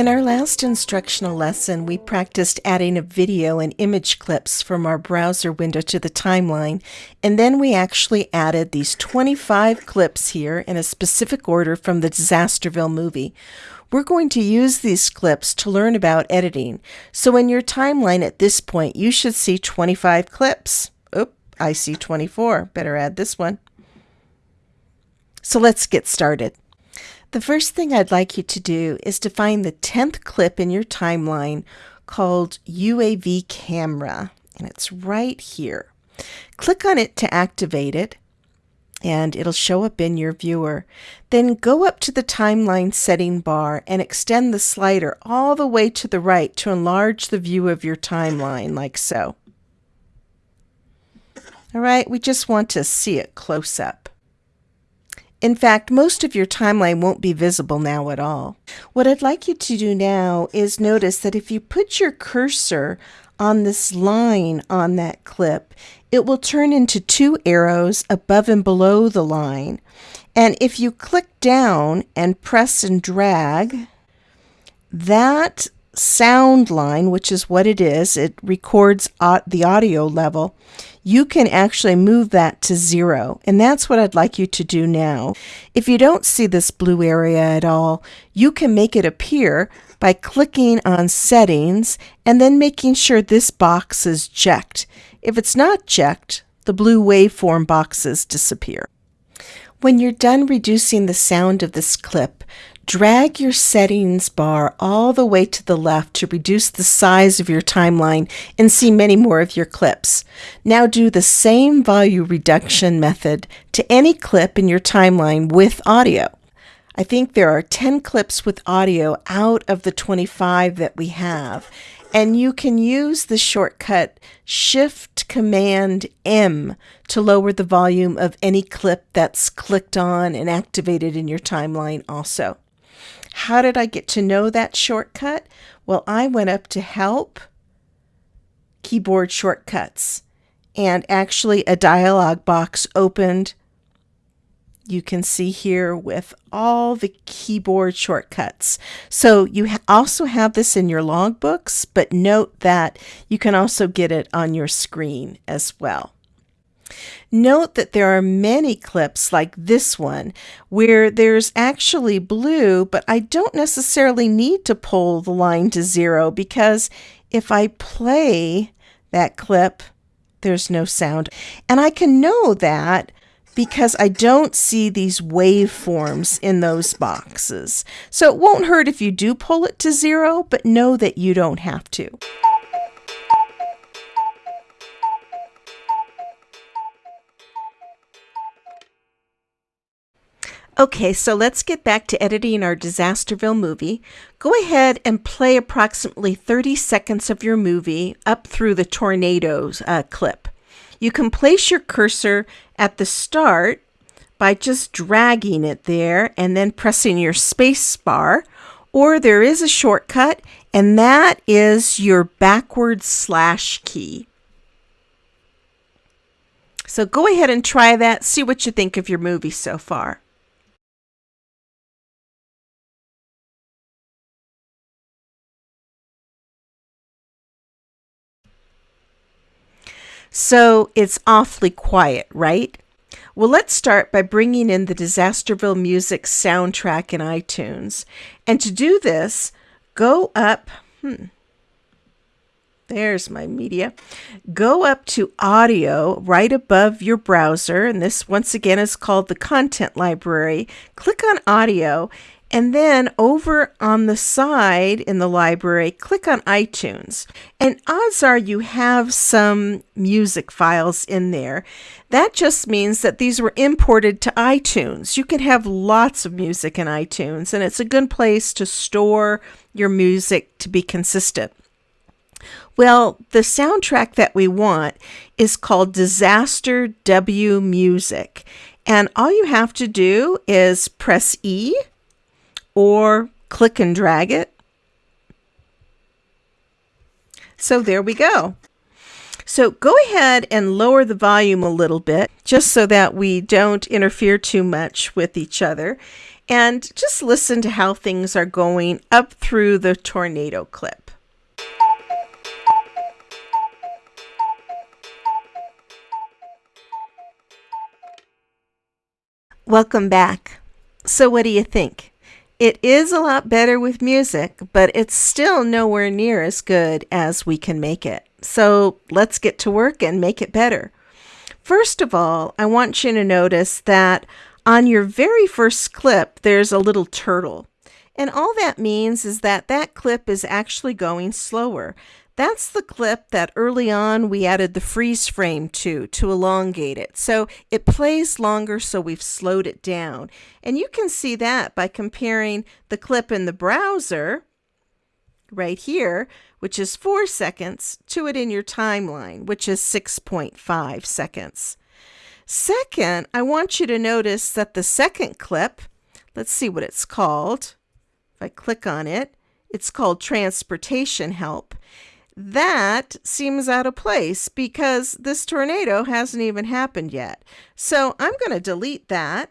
In our last instructional lesson, we practiced adding a video and image clips from our browser window to the timeline, and then we actually added these 25 clips here in a specific order from the Disasterville movie. We're going to use these clips to learn about editing, so in your timeline at this point, you should see 25 clips. Oop, I see 24. Better add this one. So let's get started. The first thing I'd like you to do is to find the 10th clip in your timeline called UAV camera, and it's right here. Click on it to activate it, and it'll show up in your viewer. Then go up to the timeline setting bar and extend the slider all the way to the right to enlarge the view of your timeline, like so. All right, we just want to see it close up. In fact, most of your timeline won't be visible now at all. What I'd like you to do now is notice that if you put your cursor on this line on that clip, it will turn into two arrows above and below the line. And if you click down and press and drag, that sound line, which is what it is, it records the audio level, you can actually move that to zero. And that's what I'd like you to do now. If you don't see this blue area at all, you can make it appear by clicking on settings and then making sure this box is checked. If it's not checked, the blue waveform boxes disappear. When you're done reducing the sound of this clip, Drag your settings bar all the way to the left to reduce the size of your timeline and see many more of your clips. Now do the same volume reduction method to any clip in your timeline with audio. I think there are 10 clips with audio out of the 25 that we have. And you can use the shortcut Shift Command M to lower the volume of any clip that's clicked on and activated in your timeline also. How did I get to know that shortcut? Well, I went up to Help, Keyboard Shortcuts, and actually a dialog box opened. You can see here with all the keyboard shortcuts. So you ha also have this in your logbooks, but note that you can also get it on your screen as well. Note that there are many clips like this one where there's actually blue, but I don't necessarily need to pull the line to zero because if I play that clip, there's no sound. And I can know that because I don't see these waveforms in those boxes. So it won't hurt if you do pull it to zero, but know that you don't have to. Okay, so let's get back to editing our Disasterville movie. Go ahead and play approximately 30 seconds of your movie up through the tornadoes uh, clip. You can place your cursor at the start by just dragging it there and then pressing your space bar, or there is a shortcut, and that is your backward slash key. So go ahead and try that, see what you think of your movie so far. So it's awfully quiet, right? Well, let's start by bringing in the Disasterville Music soundtrack in iTunes. And to do this, go up, hmm, there's my media. Go up to audio right above your browser, and this once again is called the content library. Click on audio and then over on the side in the library, click on iTunes. And odds are you have some music files in there. That just means that these were imported to iTunes. You can have lots of music in iTunes, and it's a good place to store your music to be consistent. Well, the soundtrack that we want is called Disasterville Music. And all you have to do is press E or click and drag it. So there we go. So go ahead and lower the volume a little bit just so that we don't interfere too much with each other. and just listen to how things are going up through the tornado clip. Welcome back. So, what do you think? It is a lot better with music, but it's still nowhere near as good as we can make it. So, let's get to work and make it better. First of all, I want you to notice that on your very first clip, there's a little turtle. And all that means is that that clip is actually going slower. That's the clip that early on we added the freeze frame to, to elongate it. So it plays longer, so we've slowed it down. And you can see that by comparing the clip in the browser, right here, which is 4 seconds, to it in your timeline, which is 6.5 seconds. Second, I want you to notice that the second clip, let's see what it's called. If I click on it, it's called Transportation Help. That seems out of place because this tornado hasn't even happened yet. So I'm going to delete that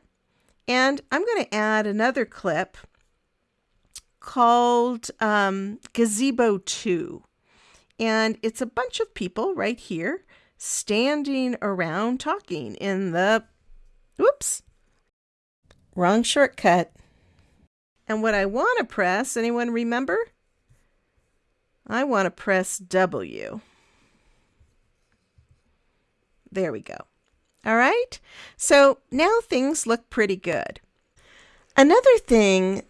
and I'm going to add another clip called um, Gazebo 2. And it's a bunch of people right here standing around talking in the, whoops, wrong shortcut. And what I want to press, anyone remember? I want to press W. There we go. All right, so now things look pretty good. Another thing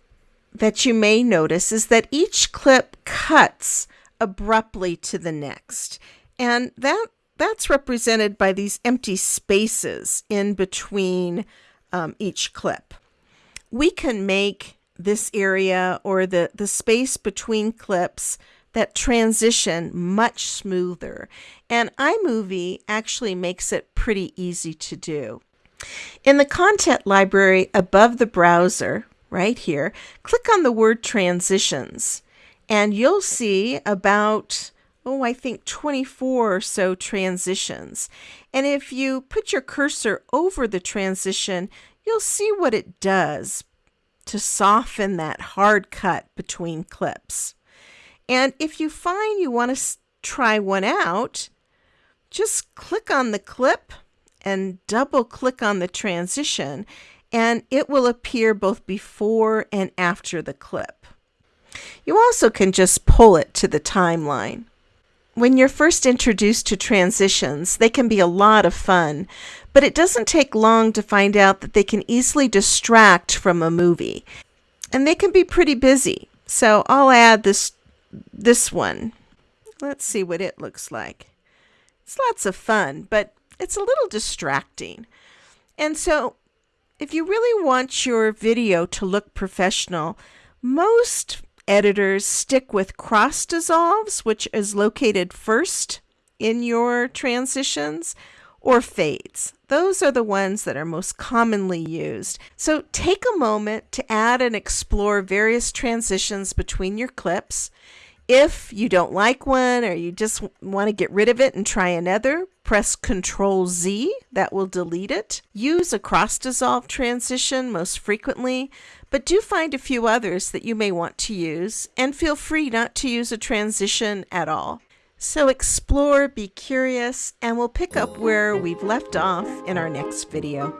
that you may notice is that each clip cuts abruptly to the next. And that that's represented by these empty spaces in between um, each clip. We can make this area or the, the space between clips that transition much smoother. And iMovie actually makes it pretty easy to do. In the content library above the browser, right here, click on the word transitions and you'll see about oh, I think 24 or so transitions. And if you put your cursor over the transition, you'll see what it does to soften that hard cut between clips. And if you find you want to try one out, just click on the clip and double click on the transition and it will appear both before and after the clip. You also can just pull it to the timeline. When you're first introduced to transitions, they can be a lot of fun, but it doesn't take long to find out that they can easily distract from a movie. And they can be pretty busy. So I'll add this this one. Let's see what it looks like. It's lots of fun, but it's a little distracting. And so if you really want your video to look professional, most editors stick with cross dissolves, which is located first in your transitions, or fades. Those are the ones that are most commonly used. So take a moment to add and explore various transitions between your clips. If you don't like one or you just want to get rid of it and try another, press Control Z, that will delete it. Use a cross dissolve transition most frequently, but do find a few others that you may want to use and feel free not to use a transition at all. So explore, be curious, and we'll pick up where we've left off in our next video.